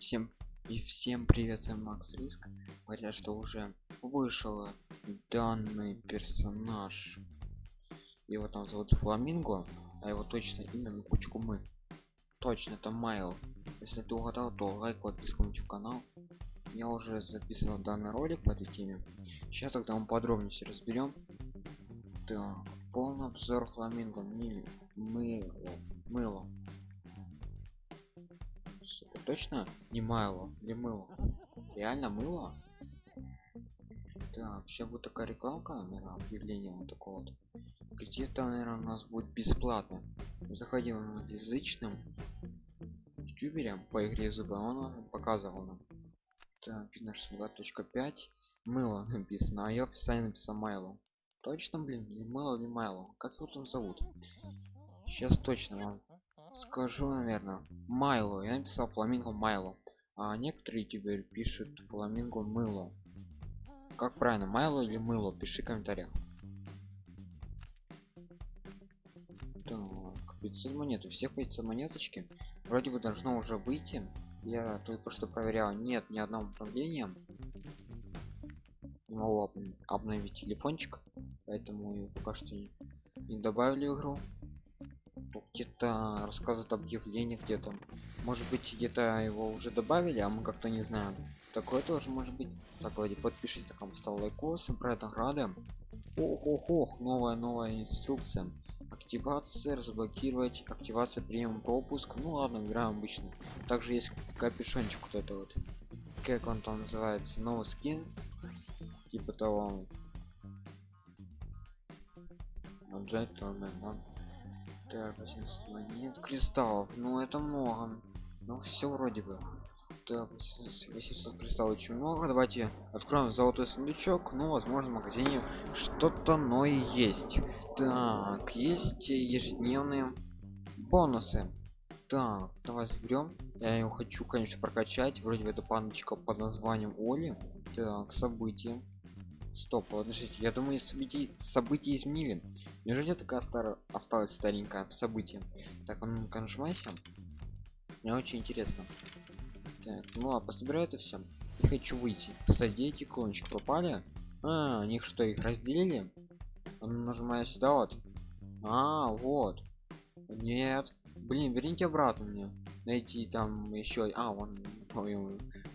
Всем и всем привет, я Макс Риск. Говорят, что уже вышел данный персонаж. Его там зовут Фламинго, а его точно имя на кучку мы. Точно, это Майл. Если ты угадал, то лайк, подписка на канал. Я уже записывал данный ролик по этой теме. Сейчас тогда мы подробнее все разберем. Так, полный обзор Фламинго. Мы, мы, мыло точно не мыло не мыло. Реально мыло. Так сейчас будет такая рекламка наверное, объявление вот такого вот. Где-то наверное у нас будет бесплатно. Заходим язычным ютубером по игре зубы он показывал нам так 2.5 мыло написано а я описание написал майло. Точно блин не мыло не майло. Как его там зовут? Сейчас точно вам скажу наверное майло. Я написал фламинго майло. А некоторые теперь пишут фламинго мыло. Как правильно майло или мыло? Пиши в комментариях. Так 500 монет у всех 500 монеточки вроде бы должно уже выйти. Я только что проверял. Нет ни одного управления. Не могу обновить телефончик. Поэтому пока что не добавили игру где-то рассказывает объявление где-то. Может быть где-то его уже добавили а мы как-то не знаем. Такое тоже может быть. Так вроде подпишись таком стал лайкос брать награды ох ох ох новая новая инструкция. Активация разблокировать активация прием пропуск. Ну ладно играем обычно также есть капюшончик вот это вот. Как он там называется? Новый скин? Типа того. Джентльмен да? Так 80 монет кристаллов. Ну это много. Ну все вроде бы. Так 800 кристаллов очень много. Давайте откроем золотой сундучок. Ну возможно в магазине что-то но и есть. Так есть ежедневные бонусы. Так давай заберем я его хочу конечно прокачать. Вроде бы это паночка под названием оли. Так события стоп подождите я думаю события события изменили неужели такая старая осталась старенькая событие? Так ну нажимайся мне очень интересно. Так ну а пособираю это все и хочу выйти. Кстати эти клончик пропали? А, них что их разделили? Нажимаю сюда вот. А вот. Нет. Блин верните обратно мне. Найти там еще а вон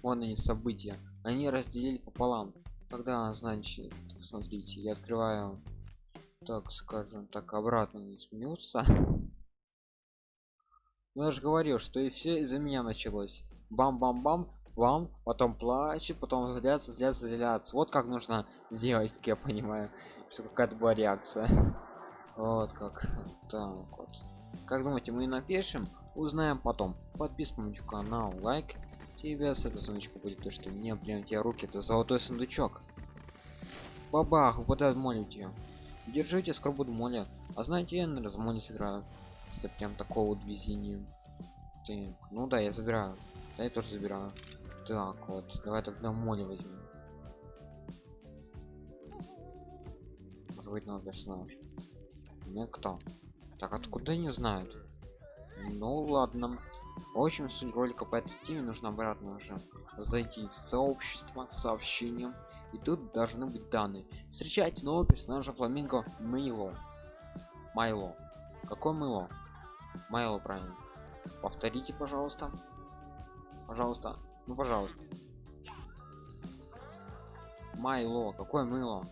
вон они события. Они разделили пополам тогда значит смотрите я открываю так скажем так обратно не смеются я же говорил что и все из-за меня началось. Бам-бам-бам вам потом плачет потом взгляться взгляться взгляться вот как нужно делать как я понимаю что какая-то была реакция. Вот как так вот. Как думаете мы напишем узнаем потом. Подписка на канал лайк тебе с этой сундучка будет то что мне прям тебе руки это золотой сундучок. Бабах выпадает молите держите скоро буду моля а знаете я на размоле сыграю если прям такого везения. Так, ну да я забираю. Да я тоже забираю. Так вот давай тогда моли возьмем. Может быть новый персонаж. Ну кто? Так откуда не знают ну ладно. В общем суть ролика по этой теме. Нужно обратно уже зайти в сообщество с сообщением. И тут должны быть данные. Встречайте нового персонажа фламинго мыло майло. Какое мыло майло правильно. Повторите пожалуйста. Пожалуйста. Ну пожалуйста. Майло. Какое мыло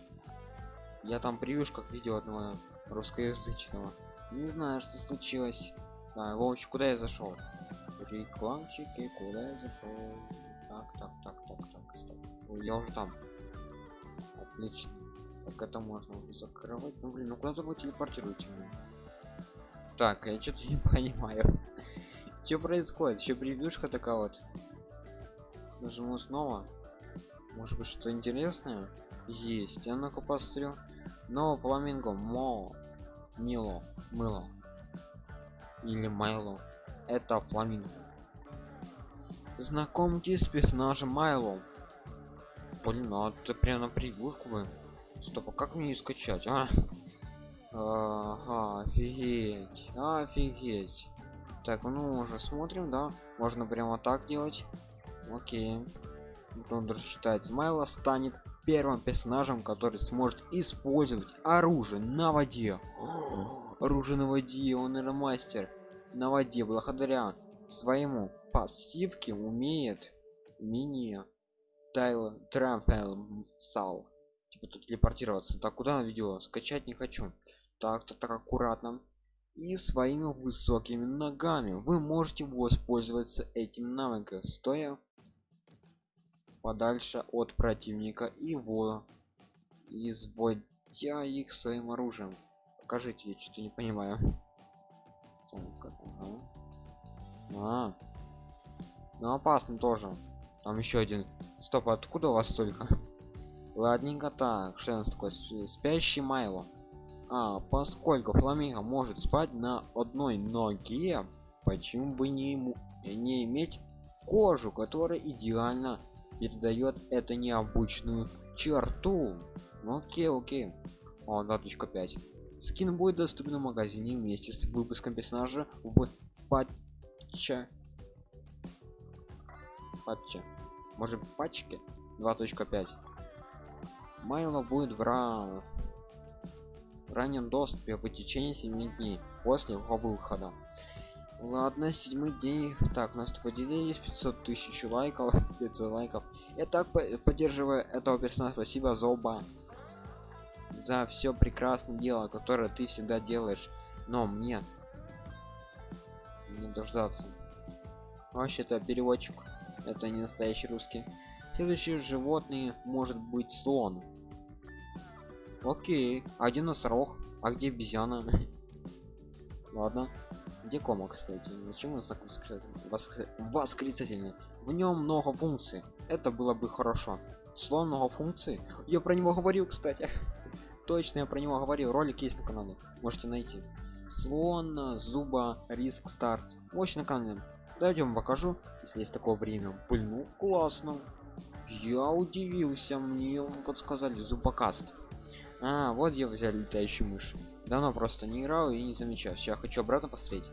я там превьюшках видел одного русскоязычного. Не знаю что случилось а, Вовчик, куда я зашел? Рекламчики куда я зашел? Так так так так так стоп. я уже там. Отлично. Так это можно закрывать. Ну блин ну куда вы телепортируете меня? Так я что-то не понимаю. Что происходит? Еще превьюшка такая вот. Нажму снова. Может быть что интересное? Есть я ну-ка посмотрю но фламинго мо мило мыло или майло. Это фламинго. Знакомьтесь с персонажем майло. Блин ну это прям на превьюшку бы. Стоп а как мне ее скачать а? Ага, офигеть офигеть. Так ну уже смотрим да? Можно прямо так делать. Окей. Он даже считается? Майло станет первым персонажем который сможет использовать оружие на воде оружие на он мастер на воде благодаря своему пассивке умеет мини тайл трамфел сал типа тут телепортироваться. Так куда на видео скачать не хочу. Так то так аккуратно. И своими высокими ногами вы можете воспользоваться этим навыком стоя подальше от противника и его изводя их своим оружием покажите я что-то не понимаю. Так, ага. а, ну опасно тоже. Там еще один. Стоп откуда у вас столько? Ладненько так. Что у нас такое? Спящий майло. А поскольку фламинго может спать на одной ноге почему бы не ему не иметь кожу которая идеально передает это необычную черту? Окей окей. О 2.5 скин будет доступен в магазине вместе с выпуском персонажа в патче. Патче. Может пачке 2.5 майло будет в ра в раннем доступе в течение 7 дней после его выхода. Ладно седьмой день. Так нас поделились. 500 тысяч лайков 500 лайков. Я так поддерживаю этого персонажа. Спасибо за оба за все прекрасное дело которое ты всегда делаешь но мне не дождаться. Вообще-то переводчик это не настоящий русский. Следующие животные может быть слон. Окей. Один носорог а где обезьяна? Ладно. Где кома кстати? Зачем у нас так восклицательный в нем много функций. Это было бы хорошо. Слон много функций? Я про него говорил кстати точно я про него говорил ролик есть на канале можете найти. Слон зуба риск старт. Очень на канале. Дойдем покажу если есть такое время. Пыльну классно. Я удивился мне подсказали зубокаст. А вот я взяли летающую мышь. Давно просто не играл и не замечаю я хочу обратно посмотреть.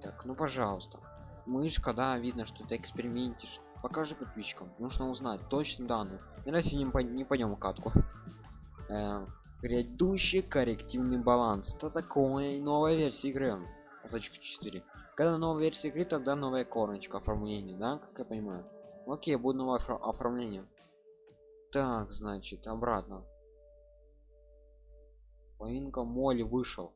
Так ну пожалуйста. Мышка да видно что ты экспериментишь. Покажи подписчикам. Нужно узнать точно данные. Иначе не, по не пойдем катку. Э, грядущий коррективный баланс. Это такое новая версия игры? Точка 4 когда новая версия игры тогда новая корочка оформление да как я понимаю? Окей будет новое оформление. Так значит обратно. Половинка моли вышел.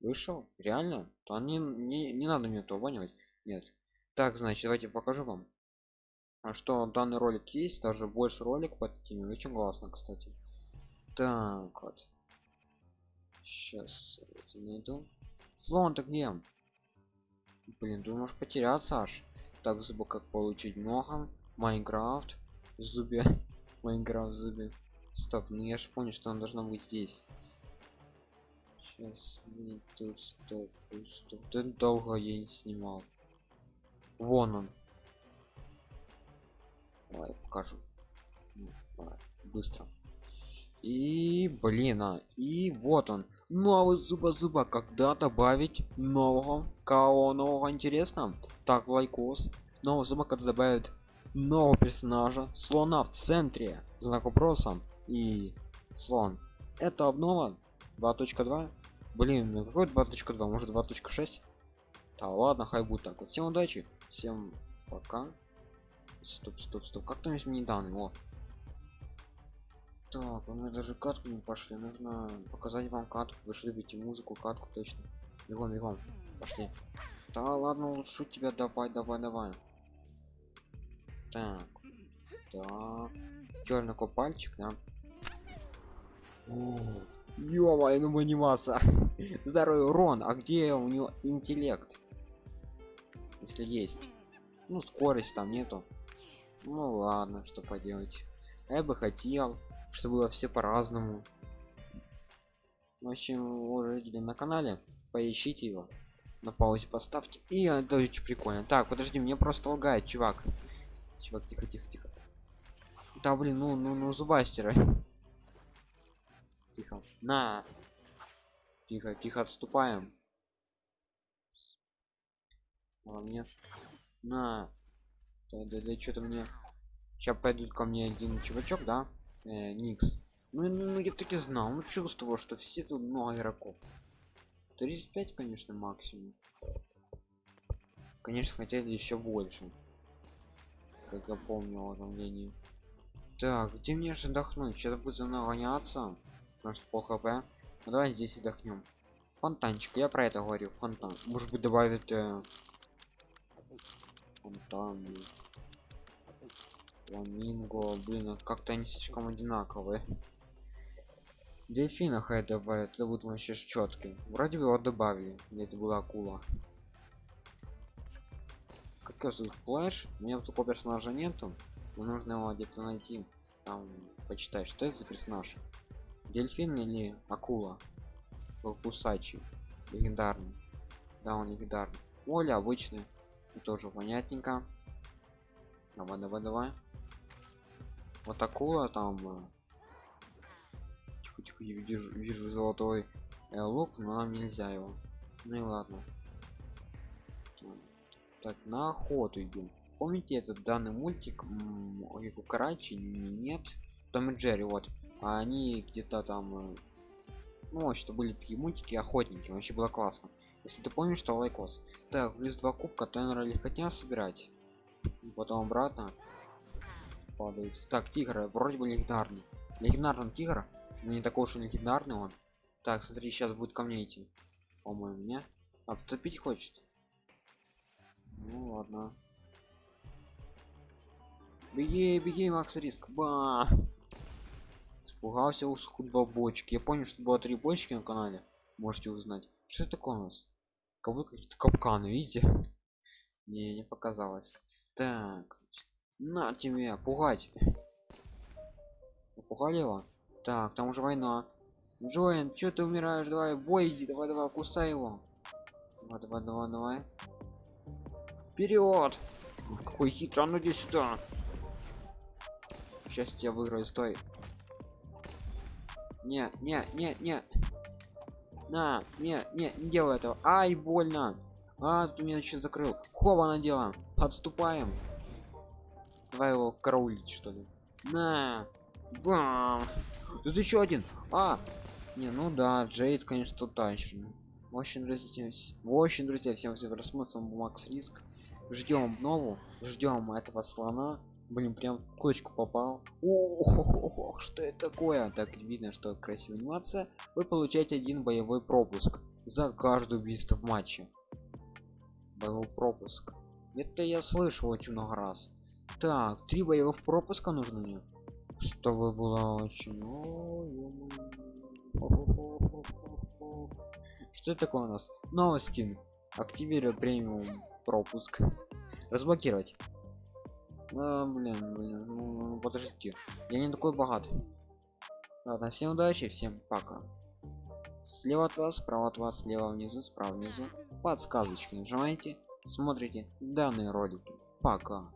Вышел? Реально? То не, не не надо мне то обманывать. Нет. Так значит давайте покажу вам. А что данный ролик есть? Даже больше ролик под теме очень классно кстати так вот. Сейчас найду. Слон так где блин ты можешь потеряться аж. Так зубы как получить много. Майнкрафт зубе. Майнкрафт зубе. Стоп ну я же понял что он должно быть здесь. Сейчас тут стоп стоп. Тут долго я не снимал. Вон он. Давай покажу. Давай, быстро и блин а и вот он. Новый зуба зуба когда добавить нового кого нового интересно так лайкос. Нового зуба когда добавят нового персонажа. Слона в центре. Знак вопроса. И слон. Это обнова 2.2 блин ну какой 2.2 может 2.6 да ладно хай будет так вот. Всем удачи. Всем пока. Стоп стоп стоп. Как там изменить данные о так меня даже катку не пошли нужно показать вам катку вы же любите музыку катку точно бегом бегом пошли да ладно лучше тебя давай давай давай так так черный копальчик да Ё-моё, ну анимация. Здоровый урон, а где у него интеллект? Если есть. Ну, скорость там нету. Ну ладно, что поделать. Я бы хотел, чтобы было все по-разному. В общем, уже видели на канале. Поищите его. На паузе поставьте. И это очень прикольно. Так, подожди, мне просто лагает, чувак. Чувак, тихо, тихо, тихо. Да блин, ну, ну, ну, зубастеры тихо на тихо тихо отступаем а мне на да, да, да что-то мне сейчас пойдут ко мне один чувачок да э, никс. Ну, ну я таки знал. Ну чувствовал что все тут много игроков. 35 конечно максимум. Конечно хотели еще больше как я помню в мнении так где мне же отдохнуть? Сейчас будет за мной гоняться потому что пол хп ну, давай здесь отдохнем фонтанчик я про это говорю фонтан. Может быть добавит э, фонтан фламинго блин а как-то они слишком одинаковые. Дельфина хай добавит это будет вообще четкий вроде бы его добавили где это была акула. Как зовут? Флэш? У меня такого персонажа нету но нужно его где-то найти там почитать что это за персонаж. Дельфин или акула? Кусачий легендарный. Да он легендарный. Оля обычный тоже понятненько. Давай давай давай вот акула там э, тихо тихо я вижу, вижу золотой э, лук но нам нельзя его. Ну и ладно. Так на охоту идем. Помните этот данный мультик? Карачи нет. Том и джерри вот. А они где-то там э, ну что были такие мультики охотники. Вообще было классно. Если ты помнишь что лайкос так плюс два кубка то наверное легкотня собирать. Потом обратно падает. Так тигр вроде бы легендарный. Легендарный тигр? Но не такой уж и легендарный он. Так смотри сейчас будет ко мне идти. По-моему мне отступить хочет? Ну ладно. Беги беги макс риск. Ба! Испугался уску два бочки. Я помню что было три бочки на канале. Можете узнать. Что это такое у нас? Как будто какие-то капканы видите? Не не показалось. Так значит, на тебе пугать пугали его так там уже война Джоин, что ты умираешь? Давай, бой иди, давай, давай, кусай его. Давай, давай, давай, давай. Вперед! Какой хитрый, а ну иди сюда. Сейчас я выиграю, стой. Не, не, не, не. На, не, не, не делай этого. Ай, больно. А, ты меня еще закрыл. Хова надела. Отступаем. Давай его караулить, что ли. На. Бам. Тут еще один. А. Не, ну да, Джейд, конечно, тут тащит. В общем, друзья, в общем, друзья, всем всем просмотр, Макс Риск. Ждем нову, ждем этого слона блин прям в точку попал Ох, что это такое так видно что красивая анимация вы получаете один боевой пропуск за каждое убийство в матче боевой пропуск это я слышал очень много раз так три боевых пропуска нужно мне чтобы было очень что это такое у нас новый скин активируй премиум пропуск разблокировать а, блин, блин, ну, ну, подождите. Я не такой богатый. Ладно, всем удачи, всем пока. Слева от вас, справа от вас, слева внизу, справа внизу. Подсказочки нажимайте, смотрите данные ролики. Пока.